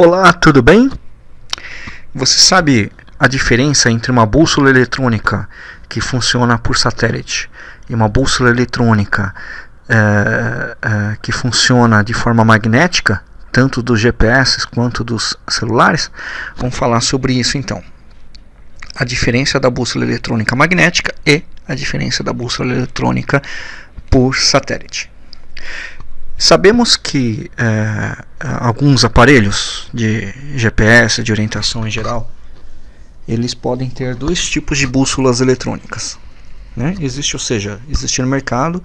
Olá, tudo bem? Você sabe a diferença entre uma bússola eletrônica que funciona por satélite e uma bússola eletrônica é, é, que funciona de forma magnética, tanto dos GPS quanto dos celulares? Vamos falar sobre isso então. A diferença da bússola eletrônica magnética e a diferença da bússola eletrônica por satélite. Sabemos que é, alguns aparelhos de GPS, de orientação em geral, eles podem ter dois tipos de bússolas eletrônicas. Né? Existe, ou seja, existe no mercado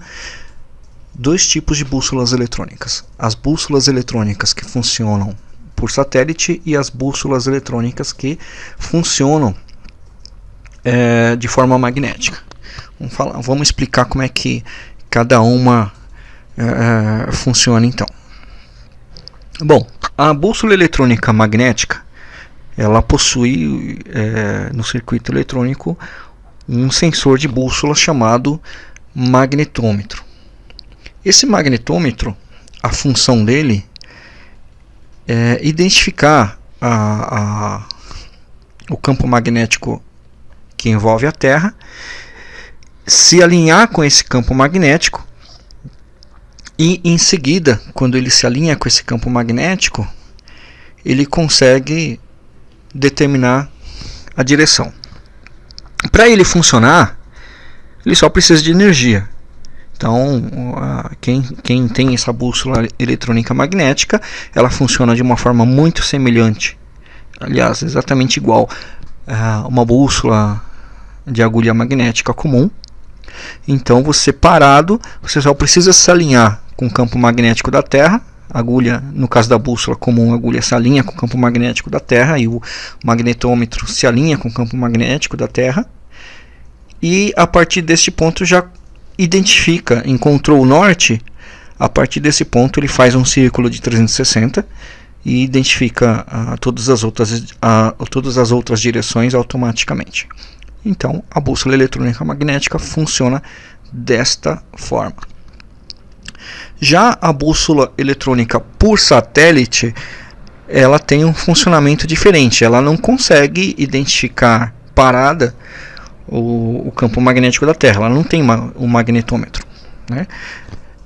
dois tipos de bússolas eletrônicas: as bússolas eletrônicas que funcionam por satélite e as bússolas eletrônicas que funcionam é, de forma magnética. Vamos, falar, vamos explicar como é que cada uma uh, funciona então. Bom, a bússola eletrônica magnética ela possui é, no circuito eletrônico um sensor de bússola chamado magnetômetro. Esse magnetômetro, a função dele é identificar a, a, o campo magnético que envolve a Terra, se alinhar com esse campo magnético e em seguida, quando ele se alinha com esse campo magnético, ele consegue determinar a direção. Para ele funcionar, ele só precisa de energia. Então, quem, quem tem essa bússola eletrônica magnética, ela funciona de uma forma muito semelhante, aliás, exatamente igual a uma bússola de agulha magnética comum. Então, você parado, você só precisa se alinhar com o campo magnético da Terra. Agulha, no caso da bússola comum, a agulha se alinha com o campo magnético da Terra e o magnetômetro se alinha com o campo magnético da Terra. E a partir deste ponto já identifica, encontrou o norte. A partir desse ponto ele faz um círculo de 360 e identifica uh, todas, as outras, uh, todas as outras direções automaticamente. Então a bússola eletrônica magnética funciona desta forma. Já a bússola eletrônica por satélite, ela tem um funcionamento diferente. Ela não consegue identificar parada o, o campo magnético da Terra. Ela não tem uma, um magnetômetro. Né?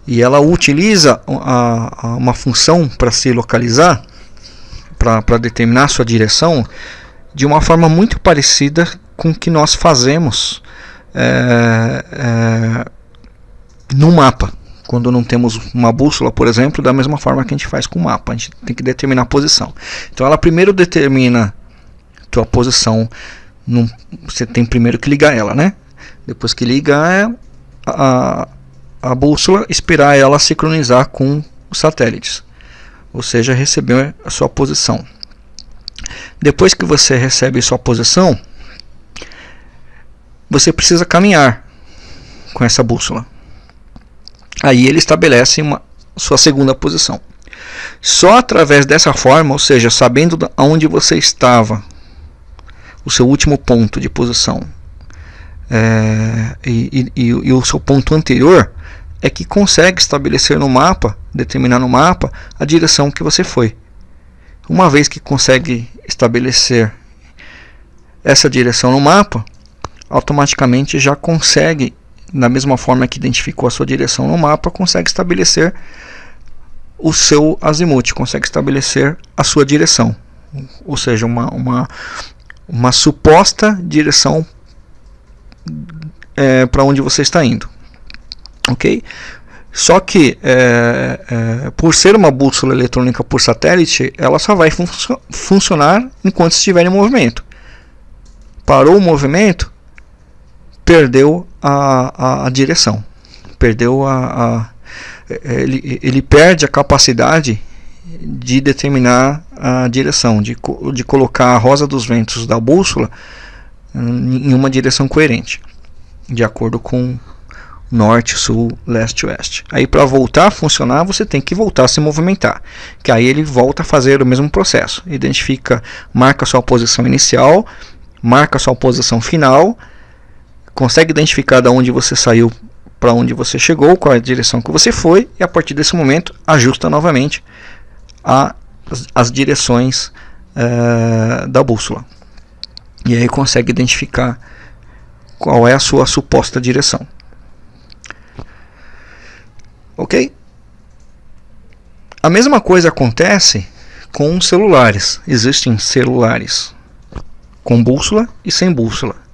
E ela utiliza a, a uma função para se localizar, para determinar sua direção, de uma forma muito parecida com que nós fazemos é, é, no mapa quando não temos uma bússola, por exemplo, da mesma forma que a gente faz com o mapa. A gente tem que determinar a posição. Então ela primeiro determina tua posição. Num, você tem primeiro que ligar ela, né? Depois que liga é a, a bússola, esperar ela sincronizar com os satélites. Ou seja, receber a sua posição. Depois que você recebe sua posição, você precisa caminhar com essa bússola. Aí ele estabelece uma sua segunda posição. Só através dessa forma, ou seja, sabendo aonde você estava, o seu último ponto de posição é, e, e, e, o seu ponto anterior, é que consegue estabelecer no mapa, determinar no mapa, a direção que você foi. Uma vez que consegue estabelecer essa direção no mapa, automaticamente já consegue da mesma forma que identificou a sua direção no mapa, consegue estabelecer o seu azimuth, consegue estabelecer a sua direção, ou seja, uma, uma, uma suposta direção é, para onde você está indo, ok? Só que é, é, por ser uma bússola eletrônica por satélite, ela só vai fun funcionar enquanto estiver em movimento. Parou o movimento, perdeu a, a, a direção, perdeu a, a ele, ele perde a capacidade de determinar a direção, de, de colocar a rosa dos ventos da bússola em uma direção coerente, de acordo com norte, sul, leste, oeste. Aí para voltar a funcionar, você tem que voltar a se movimentar, que aí ele volta a fazer o mesmo processo, identifica, marca sua posição inicial, marca sua posição final consegue identificar de onde você saiu para onde você chegou, qual é a direção que você foi, e a partir desse momento ajusta novamente a as, as direções uh, da bússola. E aí consegue identificar qual é a sua suposta direção. Ok? A mesma coisa acontece com celulares. Existem celulares com bússola e sem bússola.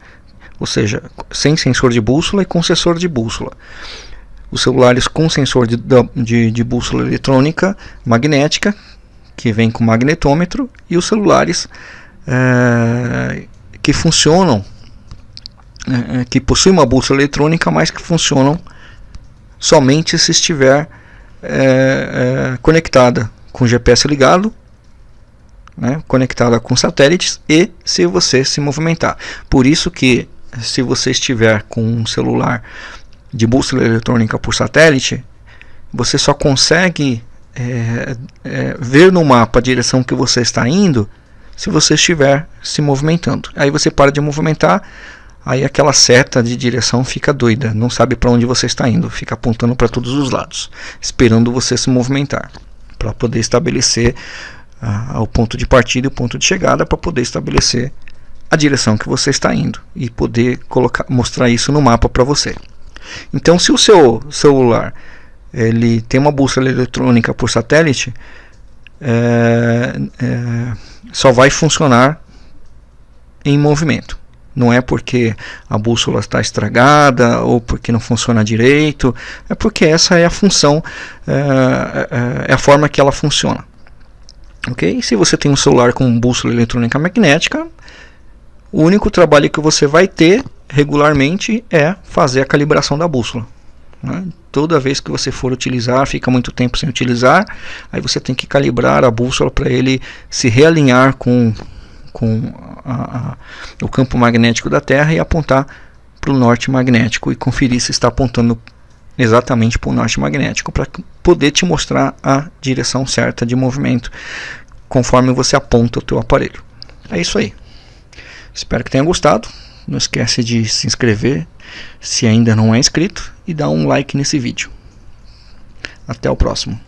Ou seja, sem sensor de bússola e com sensor de bússola. Os celulares com sensor de, de, de bússola eletrônica magnética, que vem com magnetômetro, e os celulares é, que funcionam, é, que possuem uma bússola eletrônica, mas que funcionam somente se estiver é, conectada com GPS ligado, né, conectada com satélites e se você se movimentar. Por isso que se você estiver com um celular de bússola eletrônica por satélite, você só consegue é, é, ver no mapa a direção que você está indo se você estiver se movimentando. Aí você para de movimentar, aí aquela seta de direção fica doida, não sabe para onde você está indo, fica apontando para todos os lados, esperando você se movimentar, para poder estabelecer uh, o ponto de partida e o ponto de chegada, para poder estabelecer a direção que você está indo e poder colocar, mostrar isso no mapa para você. Então, se o seu celular ele tem uma bússola eletrônica por satélite, é, é, só vai funcionar em movimento. Não é porque a bússola está estragada ou porque não funciona direito, é porque essa é a função, é, é, é a forma que ela funciona. Ok? Se você tem um celular com bússola eletrônica magnética, o único trabalho que você vai ter regularmente é fazer a calibração da bússola. Né? Toda vez que você for utilizar, fica muito tempo sem utilizar, aí você tem que calibrar a bússola para ele se realinhar com com a, a, o campo magnético da Terra e apontar para o norte magnético e conferir se está apontando exatamente para o norte magnético para poder te mostrar a direção certa de movimento conforme você aponta o teu aparelho. É isso aí. Espero que tenha gostado. Não esquece de se inscrever se ainda não é inscrito e dar um like nesse vídeo. Até o próximo.